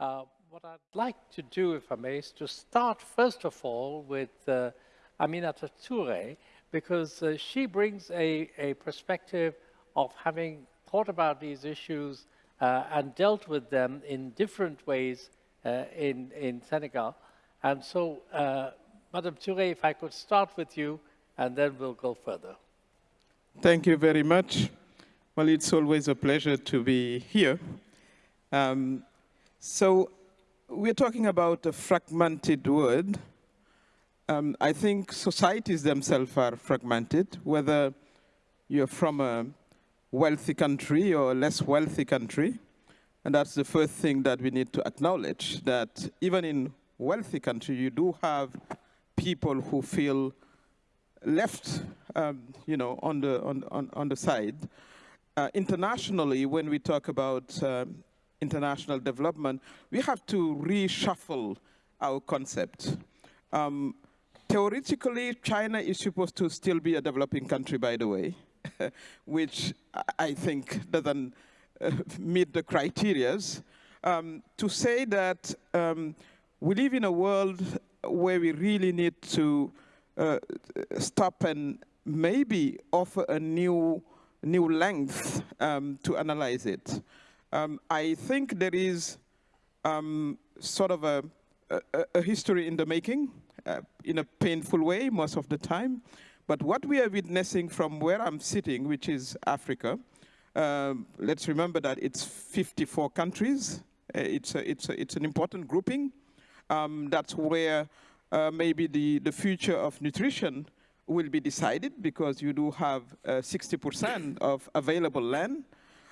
Uh, what I'd like to do, if I may, is to start first of all with uh, Aminata Toure, because uh, she brings a, a perspective of having thought about these issues uh, and dealt with them in different ways uh, in, in Senegal. And so, uh, Madam Toure, if I could start with you, and then we'll go further. Thank you very much. Well, it's always a pleasure to be here. Um, so we're talking about a fragmented world. Um, I think societies themselves are fragmented, whether you're from a wealthy country or a less wealthy country. And that's the first thing that we need to acknowledge, that even in wealthy country, you do have people who feel left, um, you know, on the, on, on, on the side. Uh, internationally, when we talk about um, international development, we have to reshuffle our concept. Um, theoretically, China is supposed to still be a developing country, by the way, which I think doesn't uh, meet the criterias. Um, to say that um, we live in a world where we really need to uh, stop and maybe offer a new, new length um, to analyze it. Um, I think there is um, sort of a, a, a, history in the making, uh, in a painful way most of the time. But what we are witnessing from where I'm sitting, which is Africa, um, let's remember that it's 54 countries. Uh, it's, a, it's, a, it's an important grouping. Um, that's where uh, maybe the, the future of nutrition will be decided because you do have 60% uh, of available land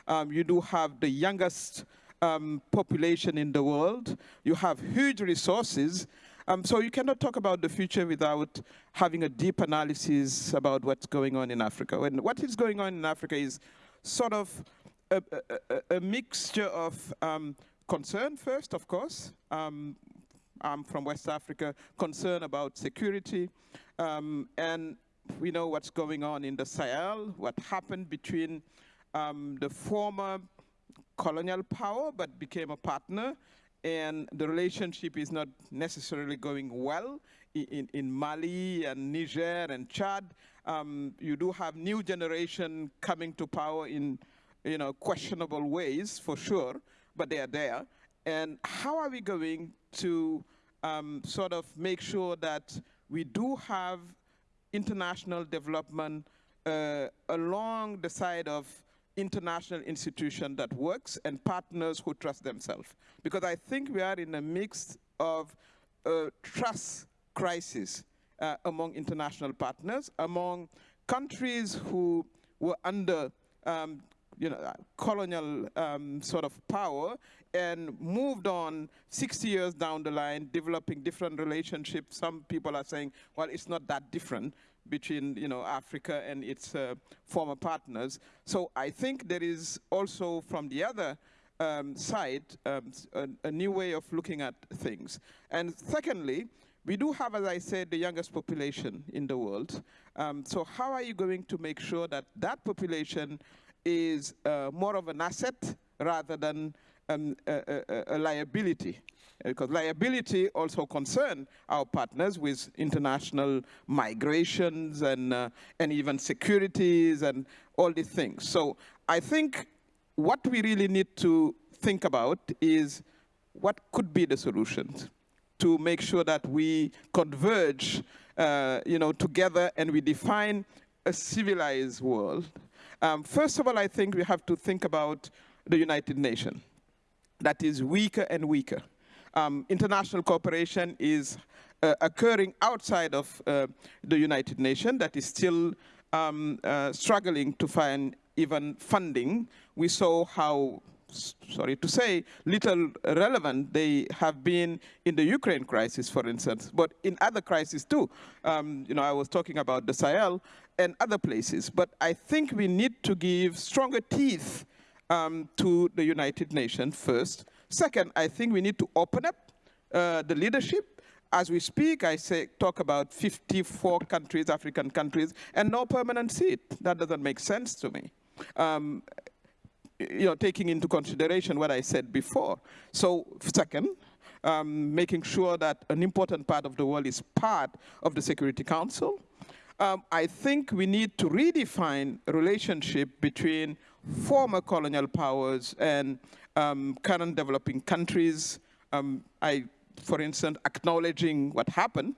um, you do have the youngest um, population in the world. You have huge resources. Um, so you cannot talk about the future without having a deep analysis about what's going on in Africa. And what is going on in Africa is sort of a, a, a mixture of um, concern first, of course. Um, I'm from West Africa, concern about security. Um, and we know what's going on in the Sahel, what happened between um, the former colonial power, but became a partner, and the relationship is not necessarily going well in, in Mali and Niger and Chad. Um, you do have new generation coming to power in you know, questionable ways, for sure, but they are there. And how are we going to um, sort of make sure that we do have international development uh, along the side of international institution that works and partners who trust themselves. Because I think we are in a mix of uh, trust crisis uh, among international partners, among countries who were under um, you know, colonial um, sort of power and moved on 60 years down the line, developing different relationships. Some people are saying, well, it's not that different between you know, Africa and its uh, former partners. So I think there is also from the other um, side um, a, a, new way of looking at things. And secondly, we do have, as I said, the youngest population in the world. Um, so how are you going to make sure that that population is uh, more of an asset rather than um, a, a, a, liability? because liability also concern our partners with international migrations and, uh, and even securities and all these things. So I think what we really need to think about is what could be the solutions to make sure that we converge uh, you know, together and we define a civilized world. Um, first of all, I think we have to think about the United Nations that is weaker and weaker um, international cooperation is uh, occurring outside of uh, the United Nations that is still um, uh, struggling to find even funding. We saw how, sorry to say, little relevant they have been in the Ukraine crisis, for instance, but in other crises too. Um, you know, I was talking about the Sahel and other places, but I think we need to give stronger teeth um, to the United Nations first, Second, I think we need to open up uh, the leadership. As we speak, I say, talk about 54 countries, African countries, and no permanent seat. That doesn't make sense to me. Um, you know, taking into consideration what I said before. So second, um, making sure that an important part of the world is part of the Security Council. Um, I think we need to redefine relationship between former colonial powers and um, current developing countries. Um, I, for instance, acknowledging what happened,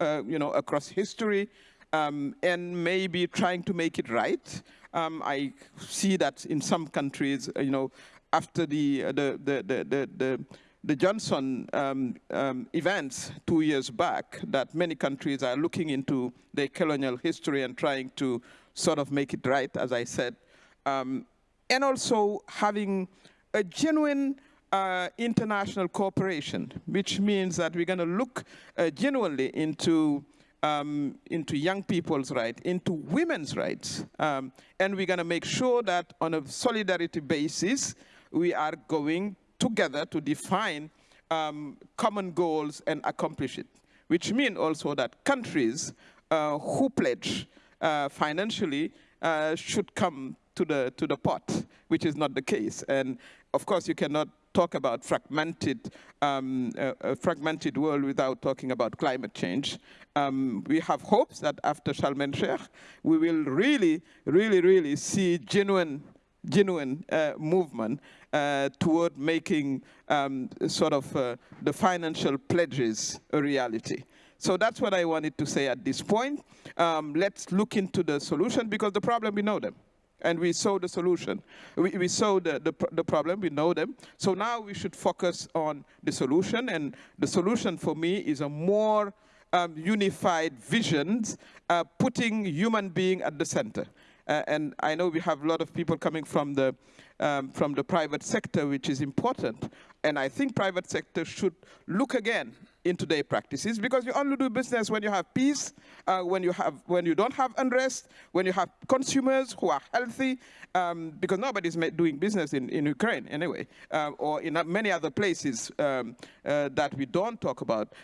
uh, you know, across history, um, and maybe trying to make it right. Um, I see that in some countries, you know, after the, uh, the, the, the, the, the Johnson um, um, events two years back, that many countries are looking into their colonial history and trying to sort of make it right, as I said. Um, and also having a genuine uh, international cooperation, which means that we're going to look uh, genuinely into um, into young people's rights, into women's rights. Um, and we're going to make sure that on a solidarity basis, we are going together to define um, common goals and accomplish it, which means also that countries uh, who pledge uh, financially uh, should come to the, to the pot, which is not the case. And of course, you cannot talk about fragmented, um, a fragmented world without talking about climate change. Um, we have hopes that after Sharm el-Sheikh, we will really, really, really see genuine genuine uh, movement uh, toward making um, sort of uh, the financial pledges a reality. So that's what I wanted to say at this point. Um, let's look into the solution because the problem, we know them and we saw the solution. We, we saw the, the, the, problem, we know them. So now we should focus on the solution, and the solution for me is a more um, unified vision, uh, putting human being at the center. Uh, and I know we have a lot of people coming from the, um, from the private sector, which is important. And I think private sector should look again into their practices because you only do business when you have peace, uh, when you have when you don't have unrest, when you have consumers who are healthy, um, because nobody's doing business in, in Ukraine anyway, uh, or in many other places um, uh, that we don't talk about.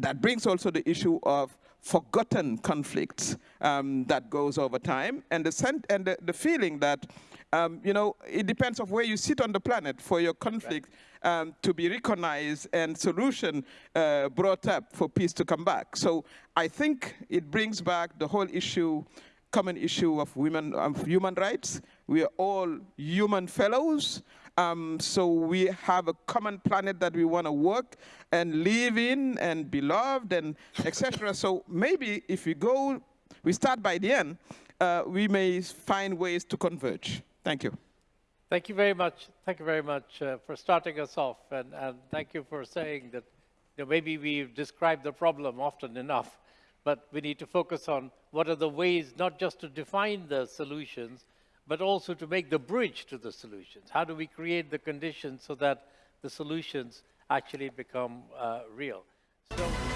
That brings also the issue of forgotten conflicts um, that goes over time, and the, and the, the feeling that um, you know, it depends of where you sit on the planet for your conflict um, to be recognized and solution uh, brought up for peace to come back. So I think it brings back the whole issue, common issue of women, of human rights. We are all human fellows. Um, so we have a common planet that we want to work and live in and be loved and etc. So maybe if we go, we start by the end, uh, we may find ways to converge. Thank you. Thank you very much. Thank you very much uh, for starting us off, and, and thank you for saying that you know, maybe we've described the problem often enough, but we need to focus on what are the ways not just to define the solutions, but also to make the bridge to the solutions. How do we create the conditions so that the solutions actually become uh, real? So.